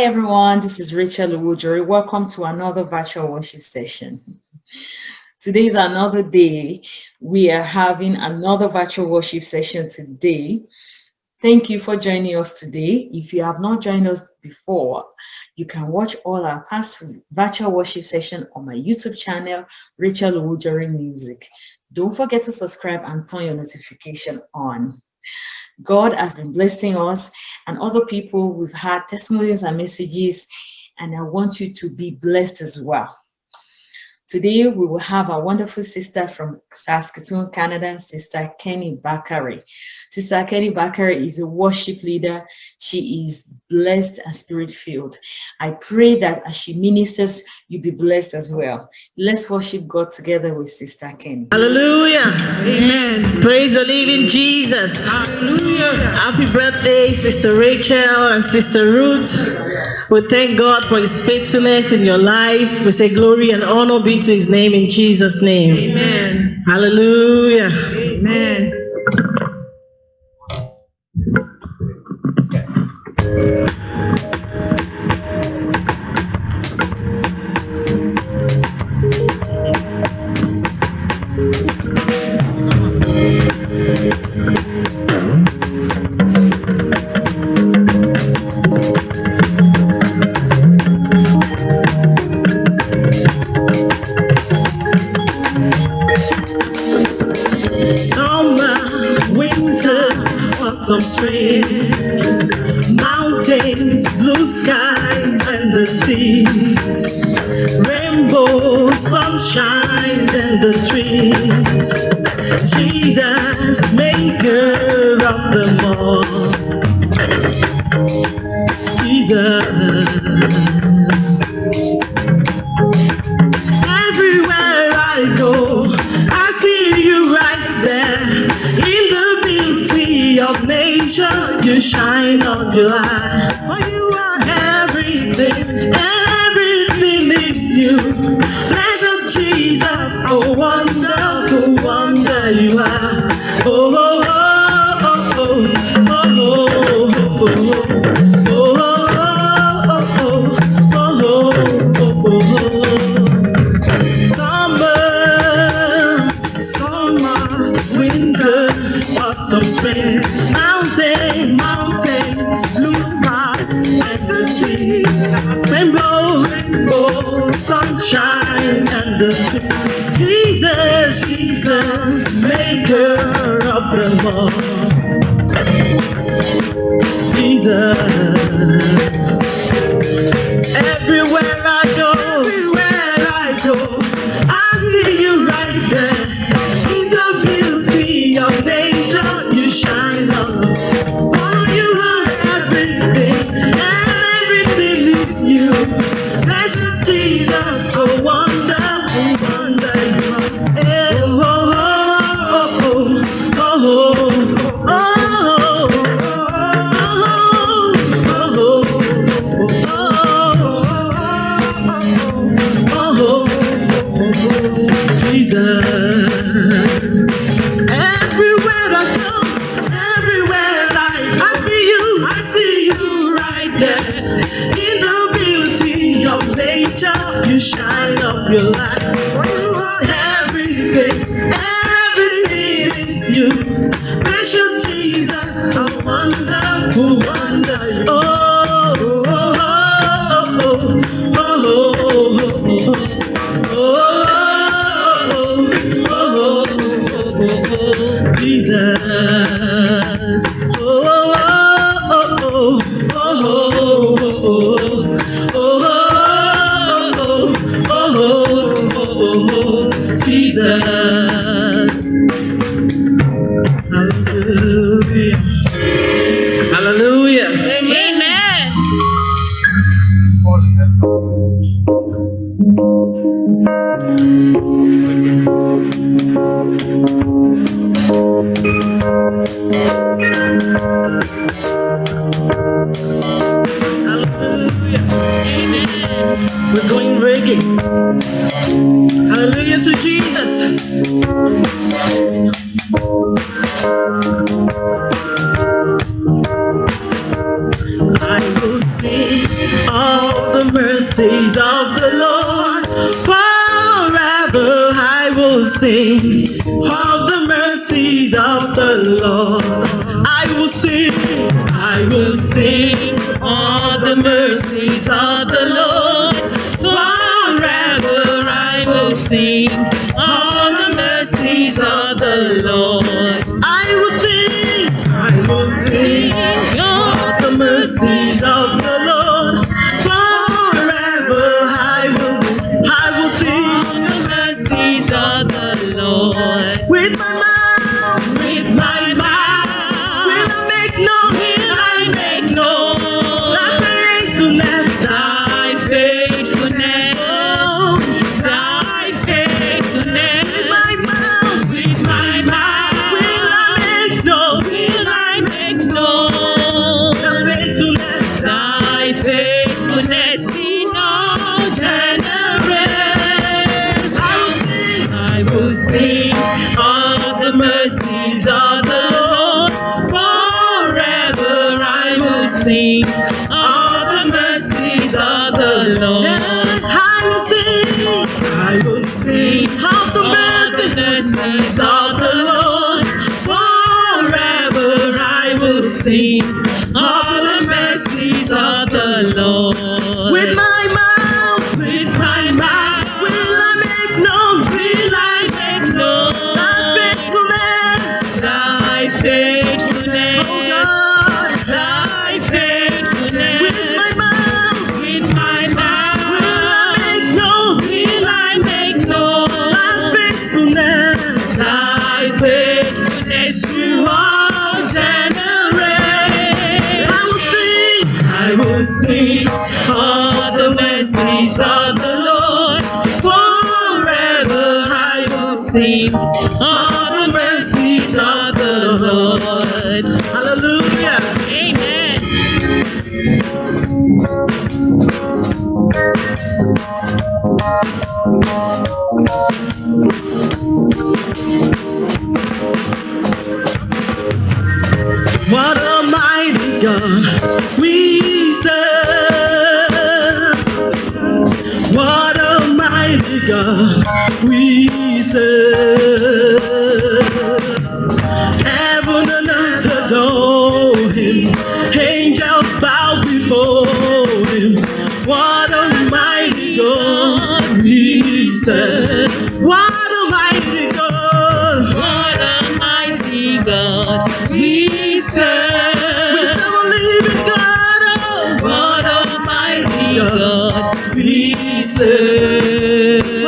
Hi everyone, this is Rachel Uwujori. Welcome to another virtual worship session. Today is another day. We are having another virtual worship session today. Thank you for joining us today. If you have not joined us before, you can watch all our past virtual worship session on my YouTube channel, Rachel Uwujori Music. Don't forget to subscribe and turn your notification on. God has been blessing us and other people. We've had testimonies and messages, and I want you to be blessed as well. Today, we will have a wonderful sister from Saskatoon, Canada, Sister Kenny Bakari. Sister Kenny Bakari is a worship leader. She is blessed and spirit-filled. I pray that as she ministers, you be blessed as well. Let's worship God together with Sister Kenny. Hallelujah. Amen. Praise the living Jesus. Hallelujah. Happy birthday, Sister Rachel and Sister Ruth. We thank God for his faithfulness in your life. We say glory and honor be to his name in Jesus' name. Amen. Hallelujah. Amen. Jesus. Autumn, spring, mountain, mountain, blue sky, and the sea, rainbow, rainbow, sunshine, and the sea. Jesus, Jesus, maker of them all. Jesus. Everywhere Bring Jesus. Hallelujah. Hallelujah. Amen. Hallelujah. Amen. We're going reggae. Hallelujah. sing mercy, all the mercies of the Lord. Hallelujah. Amen. What a mighty God we Hallelujah, we serve. Heaven and earth adore him, angels bow before him. What a mighty God we serve. What a mighty God, what a mighty God we serve. We serve a living God, oh, what a mighty God we serve.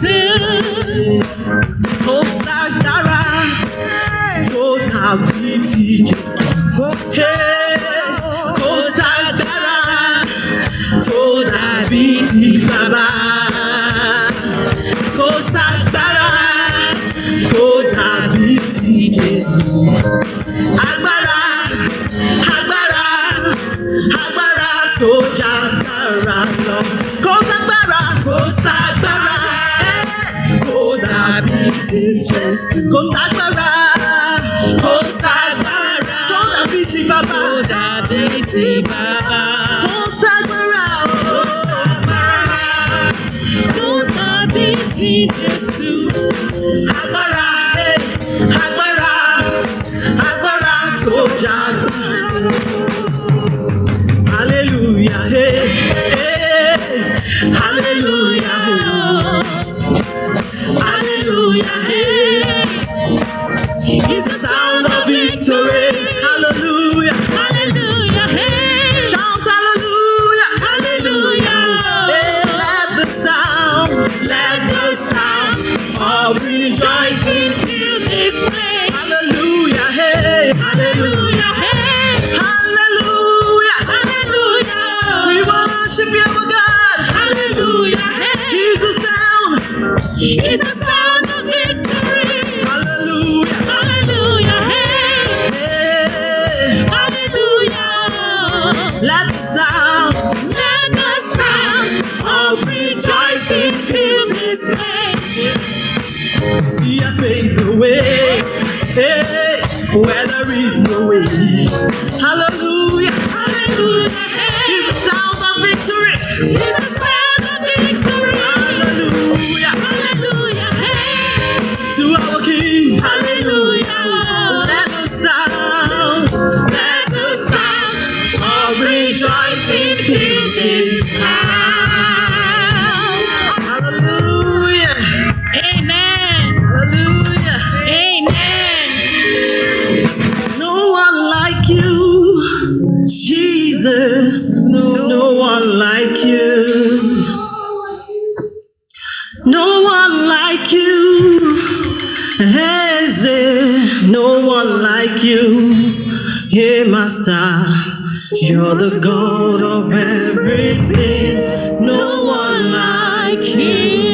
sin Most agbára. kò ságbára kò ságbára tó dàbí ti bàbá tó dàbí ti bàbá kò ságbára kò ságbára tó dàbí ti Jésù agbára agbára agbára tó jagun. Hallelujah. Hey, hey, hallelujah. it feels this way. Yes, the way. Where there is no. Hallelujah, hallelujah. It's sound of victory. It's sound of victory. Hallelujah, hallelujah. To our King. Hallelujah. Let sound, let sound rejoicing this. star. You're the gold of everything. No one like you.